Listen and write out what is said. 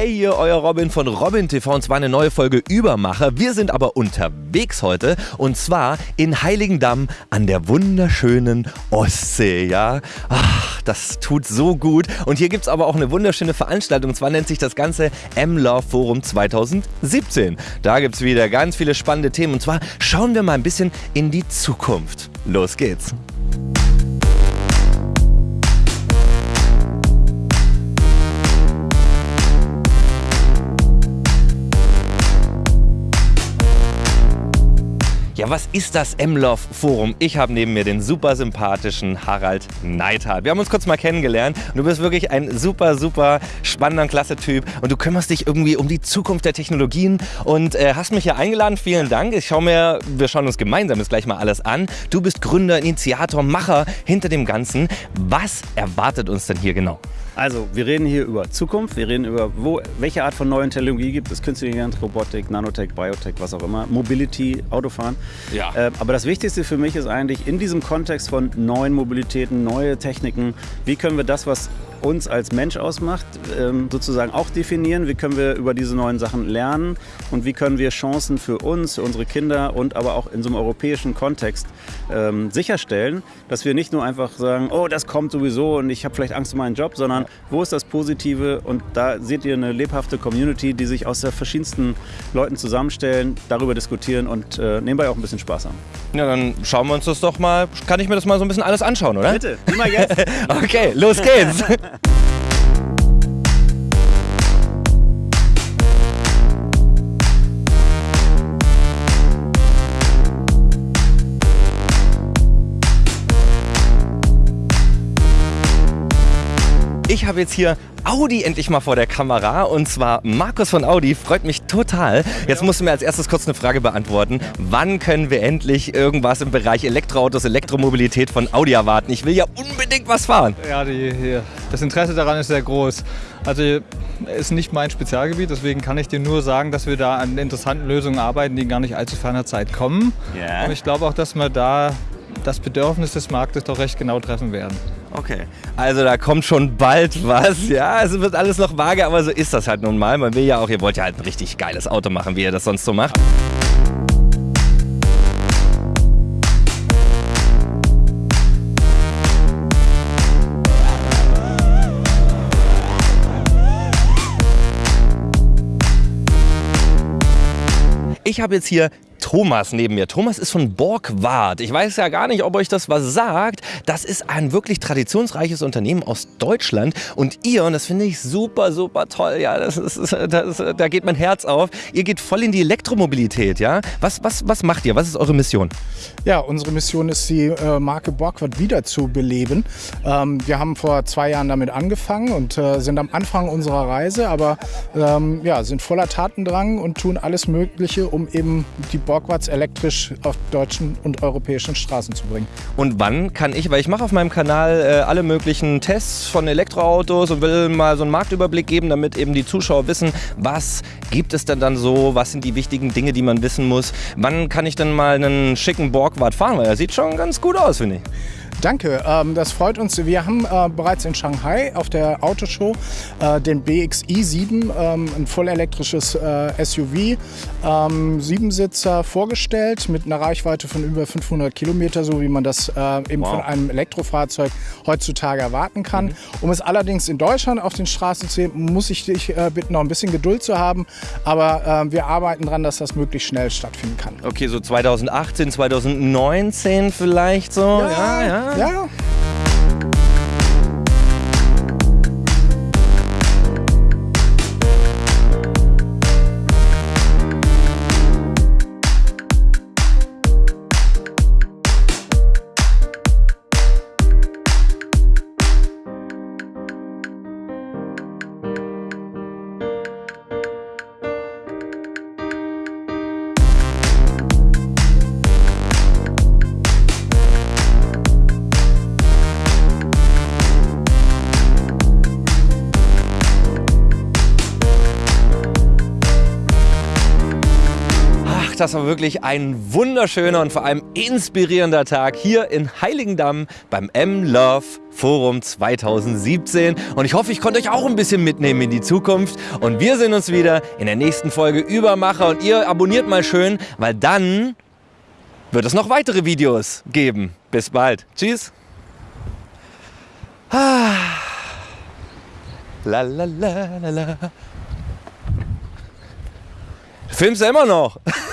Hey, hier euer Robin von Robin TV und zwar eine neue Folge Übermacher. Wir sind aber unterwegs heute und zwar in Heiligendamm an der wunderschönen Ostsee, ja. Ach, das tut so gut. Und hier gibt es aber auch eine wunderschöne Veranstaltung und zwar nennt sich das Ganze M-Love Forum 2017. Da gibt es wieder ganz viele spannende Themen und zwar schauen wir mal ein bisschen in die Zukunft. Los geht's. Was ist das M-Love Forum? Ich habe neben mir den super sympathischen Harald Neidhardt. Wir haben uns kurz mal kennengelernt und du bist wirklich ein super, super spannender, klasse Typ und du kümmerst dich irgendwie um die Zukunft der Technologien und äh, hast mich hier eingeladen. Vielen Dank. Ich schaue mir, wir schauen uns gemeinsam jetzt gleich mal alles an. Du bist Gründer, Initiator, Macher hinter dem Ganzen. Was erwartet uns denn hier genau? Also, wir reden hier über Zukunft, wir reden über, wo, welche Art von neuen Technologie gibt es. Künstliche Intelligenz, Robotik, Nanotech, Biotech, was auch immer, Mobility, Autofahren. Ja. Äh, aber das Wichtigste für mich ist eigentlich in diesem Kontext von neuen Mobilitäten, neue Techniken, wie können wir das, was uns als Mensch ausmacht, ähm, sozusagen auch definieren. Wie können wir über diese neuen Sachen lernen und wie können wir Chancen für uns, für unsere Kinder und aber auch in so einem europäischen Kontext ähm, sicherstellen, dass wir nicht nur einfach sagen, oh, das kommt sowieso und ich habe vielleicht Angst um meinen Job, sondern wo ist das Positive? Und da seht ihr eine lebhafte Community, die sich aus der verschiedensten Leuten zusammenstellen, darüber diskutieren und äh, nebenbei auch ein bisschen Spaß haben. Ja, dann schauen wir uns das doch mal. Kann ich mir das mal so ein bisschen alles anschauen, oder? Bitte, immer jetzt. okay, los geht's. habe jetzt hier Audi endlich mal vor der Kamera und zwar Markus von Audi. Freut mich total. Jetzt musst du mir als erstes kurz eine Frage beantworten. Wann können wir endlich irgendwas im Bereich Elektroautos, Elektromobilität von Audi erwarten? Ich will ja unbedingt was fahren. Ja, die, die, das Interesse daran ist sehr groß. Also ist nicht mein Spezialgebiet, deswegen kann ich dir nur sagen, dass wir da an interessanten Lösungen arbeiten, die gar nicht allzu ferner Zeit kommen. Yeah. Und ich glaube auch, dass wir da das Bedürfnis des Marktes doch recht genau treffen werden. Okay, also da kommt schon bald was. Ja, es wird alles noch vage, aber so ist das halt nun mal. Man will ja auch, ihr wollt ja halt ein richtig geiles Auto machen, wie ihr das sonst so macht. Ich habe jetzt hier Thomas neben mir. Thomas ist von Borgward. Ich weiß ja gar nicht, ob euch das was sagt. Das ist ein wirklich traditionsreiches Unternehmen aus Deutschland. Und ihr, und das finde ich super, super toll, ja, das ist, das, da geht mein Herz auf. Ihr geht voll in die Elektromobilität, ja. Was, was, was macht ihr? Was ist eure Mission? Ja, unsere Mission ist, die äh, Marke Borgward wieder zu beleben. Ähm, wir haben vor zwei Jahren damit angefangen und äh, sind am Anfang unserer Reise, aber ähm, ja, sind voller Tatendrang und tun alles Mögliche, um eben die Borgward Borgwarts elektrisch auf deutschen und europäischen Straßen zu bringen. Und wann kann ich, weil ich mache auf meinem Kanal äh, alle möglichen Tests von Elektroautos und will mal so einen Marktüberblick geben, damit eben die Zuschauer wissen, was gibt es denn dann so, was sind die wichtigen Dinge, die man wissen muss. Wann kann ich denn mal einen schicken Borgward fahren, weil er sieht schon ganz gut aus, finde ich. Danke, ähm, das freut uns. Wir haben äh, bereits in Shanghai auf der Autoshow äh, den BXi 7, ähm, ein vollelektrisches äh, SUV, ähm, Siebensitzer vorgestellt mit einer Reichweite von über 500 Kilometer, so wie man das eben wow. von einem Elektrofahrzeug heutzutage erwarten kann. Mhm. Um es allerdings in Deutschland auf den Straßen zu sehen, muss ich dich bitten, noch ein bisschen Geduld zu haben. Aber wir arbeiten daran, dass das möglichst schnell stattfinden kann. Okay, so 2018, 2019 vielleicht so. ja, ja. ja. Ja. Das war wirklich ein wunderschöner und vor allem inspirierender Tag hier in Heiligendamm beim M-Love Forum 2017. Und ich hoffe, ich konnte euch auch ein bisschen mitnehmen in die Zukunft. Und wir sehen uns wieder in der nächsten Folge Übermacher. Und ihr abonniert mal schön, weil dann wird es noch weitere Videos geben. Bis bald. Tschüss. Ah. La la la la la. Filmst du immer noch?